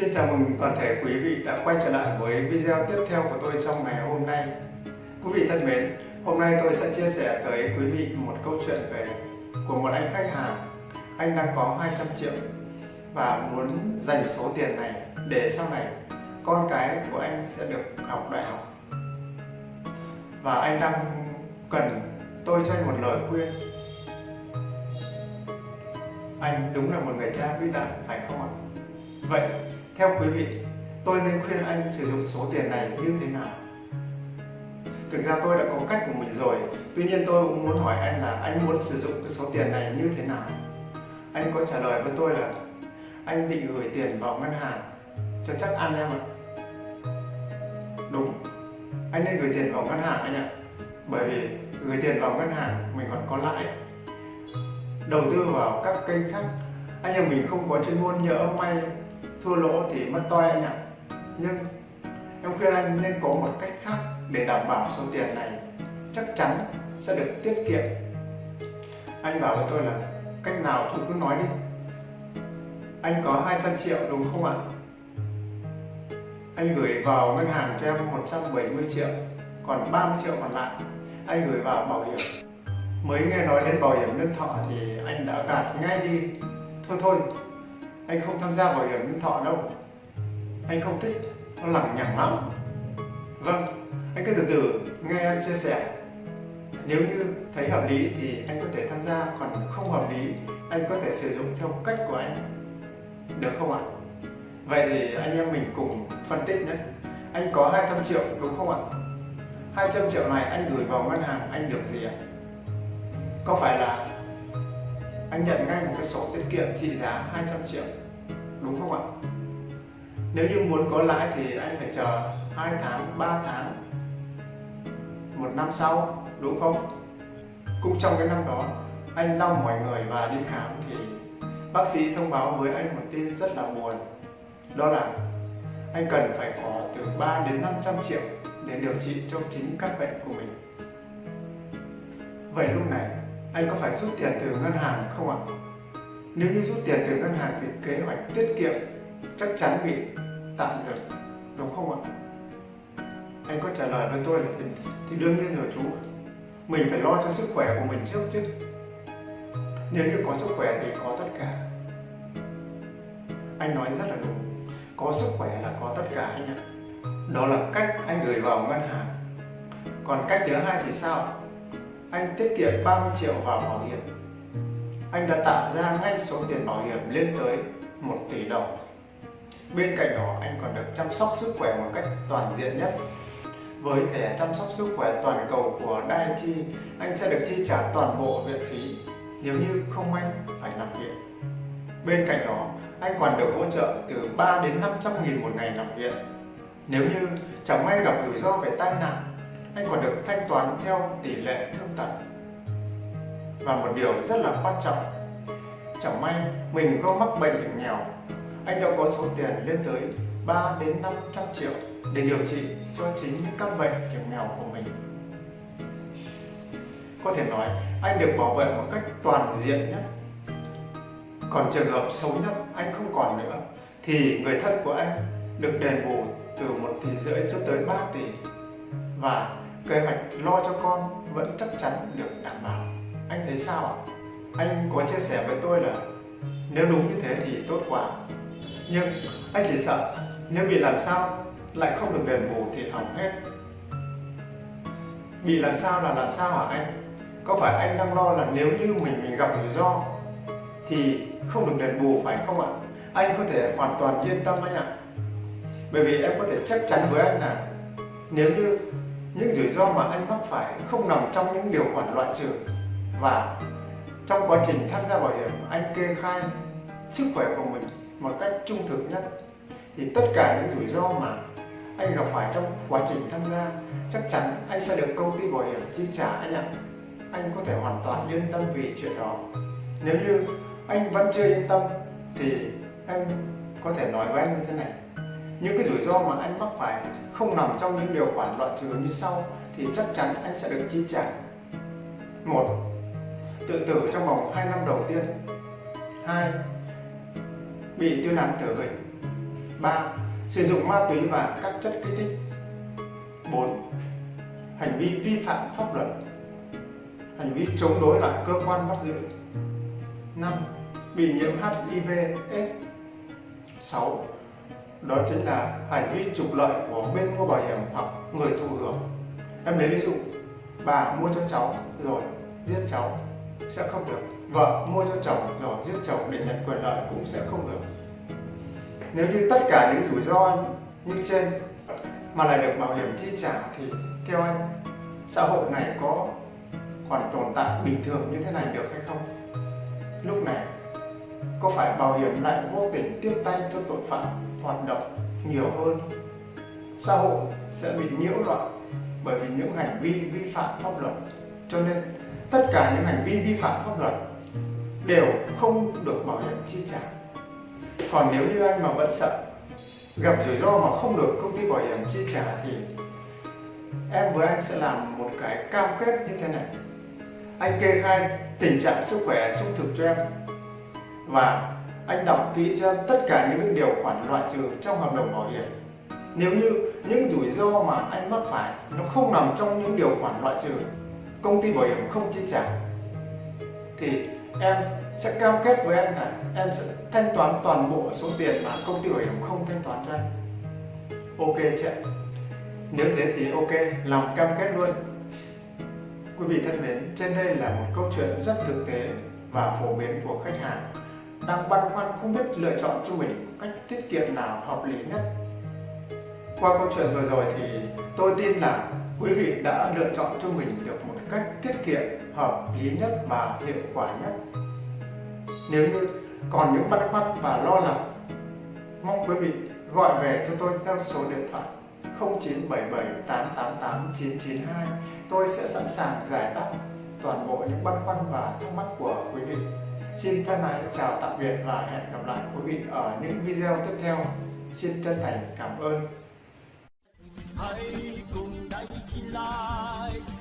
Xin chào mừng toàn thể quý vị đã quay trở lại với video tiếp theo của tôi trong ngày hôm nay. Quý vị thân mến, hôm nay tôi sẽ chia sẻ tới quý vị một câu chuyện về của một anh khách hàng. Anh đang có 200 triệu và muốn dành số tiền này để sau này con cái của anh sẽ được học đại học. Và anh đang cần tôi cho anh một lời khuyên. Anh đúng là một người cha vĩ đại phải không ạ? Vậy theo quý vị, tôi nên khuyên anh sử dụng số tiền này như thế nào? Thực ra tôi đã có cách của mình rồi, tuy nhiên tôi cũng muốn hỏi anh là anh muốn sử dụng cái số tiền này như thế nào? Anh có trả lời với tôi là anh định gửi tiền vào ngân hàng cho chắc ăn em ạ. Đúng, anh nên gửi tiền vào ngân hàng anh ạ. Bởi vì gửi tiền vào ngân hàng mình còn có lãi. Đầu tư vào các kênh khác, anh em mình không có chuyên môn nhỡ may thua lỗ thì mất toi anh ạ. Nhưng em khuyên anh nên có một cách khác để đảm bảo số tiền này chắc chắn sẽ được tiết kiệm. Anh bảo với tôi là cách nào chú cứ nói đi. Anh có 200 triệu đúng không ạ? Anh gửi vào ngân hàng cho em 170 triệu, còn 30 triệu còn lại anh gửi vào bảo hiểm. Mới nghe nói đến bảo hiểm nhân thọ thì anh đã gạt ngay đi. Thôi thôi anh không tham gia bảo hiểm nhân thọ đâu. Anh không thích, nó lằng nhằng lắm. Vâng anh cứ từ từ nghe em chia sẻ. Nếu như thấy hợp lý thì anh có thể tham gia, còn không hợp lý, anh có thể sử dụng theo cách của anh. Được không ạ? Vậy thì anh em mình cùng phân tích nhé. Anh có 200 triệu, đúng không ạ? 200 triệu này anh gửi vào ngân hàng anh được gì ạ? Có phải là anh nhận ngay một cái sổ tiết kiệm trị giá 200 triệu? Đúng không ạ? Nếu như muốn có lãi thì anh phải chờ 2 tháng 3 tháng, một năm sau, đúng không? Cũng trong cái năm đó, anh đau mọi người và đi khám thì bác sĩ thông báo với anh một tin rất là buồn. Đó là anh cần phải có từ 3 đến 500 triệu để điều trị cho chính các bệnh của mình. Vậy lúc này, anh có phải rút tiền từ ngân hàng không ạ? Nếu như rút tiền từ ngân hàng thì kế hoạch tiết kiệm chắc chắn bị tạm dừng, đúng không ạ? Anh có trả lời với tôi là thì, thì đương nhiên rồi chú. Mình phải lo cho sức khỏe của mình trước chứ. Nếu như có sức khỏe thì có tất cả. Anh nói rất là đúng. Có sức khỏe là có tất cả anh ạ. Đó là cách anh gửi vào ngân hàng. Còn cách thứ hai thì sao? anh tiết kiệm 30 triệu vào bảo hiểm anh đã tạo ra ngay số tiền bảo hiểm lên tới 1 tỷ đồng. Bên cạnh đó, anh còn được chăm sóc sức khỏe một cách toàn diện nhất. Với thẻ chăm sóc sức khỏe toàn cầu của Daiichi anh sẽ được chi trả toàn bộ viện phí. Nếu như không may, phải nằm viện. Bên cạnh đó, anh còn được hỗ trợ từ 3 đến 500 nghìn một ngày nằm viện. Nếu như chẳng may gặp rủi ro về tai nạn, anh còn được thanh toán theo tỷ lệ thương tật và một điều rất là quan trọng, chẳng may mình có mắc bệnh hiểm nghèo, anh đâu có số tiền lên tới 3 đến 500 triệu để điều trị cho chính những căn bệnh hiểm nghèo của mình. Có thể nói, anh được bảo vệ một cách toàn diện nhất. Còn trường hợp xấu nhất, anh không còn nữa, thì người thân của anh được đền bù từ 1 tỷ rưỡi cho tới 3 tỷ. Và kế hoạch lo cho con vẫn chắc chắn được đảm bảo thế sao ạ? Anh có chia sẻ với tôi là nếu đúng như thế thì tốt quá. Nhưng anh chỉ sợ nếu bị làm sao lại không được đền bù thì hỏng hết. Bị làm sao là làm sao hả anh? Có phải anh đang lo là nếu như mình mình gặp rủi ro thì không được đền bù phải không ạ? Anh có thể hoàn toàn yên tâm anh ạ. Bởi vì em có thể chắc chắn với anh là nếu như những rủi ro mà anh mắc phải không nằm trong những điều khoản loại trừ và trong quá trình tham gia bảo hiểm, anh kê khai sức khỏe của mình một cách trung thực nhất. Thì tất cả những rủi ro mà anh gặp phải trong quá trình tham gia, chắc chắn anh sẽ được công ty bảo hiểm chi trả. Anh ạ, anh có thể hoàn toàn yên tâm vì chuyện đó. Nếu như anh vẫn chưa yên tâm, thì anh có thể nói với anh như thế này. Những cái rủi ro mà anh mắc phải không nằm trong những điều khoản loại trừ như sau, thì chắc chắn anh sẽ được chi trả. Một tự tử trong vòng 2 năm đầu tiên 2. bị tuyên án tử hình 3. Sử dụng ma túy và các chất kích thích 4. Hành vi vi phạm pháp luật Hành vi chống đối lại cơ quan bắt giữ 5. Bị nhiễm HIV AIDS 6. Đó chính là hành vi trục lợi của bên mua bảo hiểm hoặc người thụ hưởng Em lấy ví dụ, Bà mua cho cháu rồi, giết cháu sẽ không được Vợ mua cho chồng rồi giết chồng để nhận quyền lợi cũng sẽ không được Nếu như tất cả những rủi ro như trên mà lại được bảo hiểm chi trả thì theo anh, xã hội này có còn tồn tại bình thường như thế này được hay không? Lúc này, có phải bảo hiểm lại vô tình tiếp tay cho tội phạm hoạt động nhiều hơn? Xã hội sẽ bị nhiễu loạn bởi vì những hành vi vi phạm pháp luật, cho nên tất cả những hành vi vi phạm pháp luật đều không được bảo hiểm chi trả. Còn nếu như anh mà vẫn sợ, gặp rủi ro mà không được công ty bảo hiểm chi trả thì em với anh sẽ làm một cái cam kết như thế này. Anh kê khai tình trạng sức khỏe trung thực cho em và anh đọc kỹ cho em tất cả những điều khoản loại trừ trong hợp đồng bảo hiểm. Nếu như những rủi ro mà anh mắc phải nó không nằm trong những điều khoản loại trừ công ty bảo hiểm không chi trả, thì em sẽ cam kết với anh là em sẽ thanh toán toàn bộ số tiền mà công ty bảo hiểm không thanh toán cho anh. Ok chị. nếu thế thì ok, làm cam kết luôn. Quý vị thân mến, trên đây là một câu chuyện rất thực tế và phổ biến của khách hàng. Đang băn khoăn không biết lựa chọn cho mình cách tiết kiệm nào hợp lý nhất. Qua câu chuyện vừa rồi thì tôi tin là quý vị đã lựa chọn cho mình được một cách tiết kiệm, hợp lý nhất và hiệu quả nhất. Nếu như còn những băn khoăn và lo lắng, mong quý vị gọi về cho tôi theo số điện thoại 0977 888 992 tôi sẽ sẵn sàng giải đáp toàn bộ những băn khoăn và thắc mắc của quý vị. Xin thân ái chào tạm biệt và hẹn gặp lại quý vị ở những video tiếp theo. Xin chân thành cảm ơn. 一起来。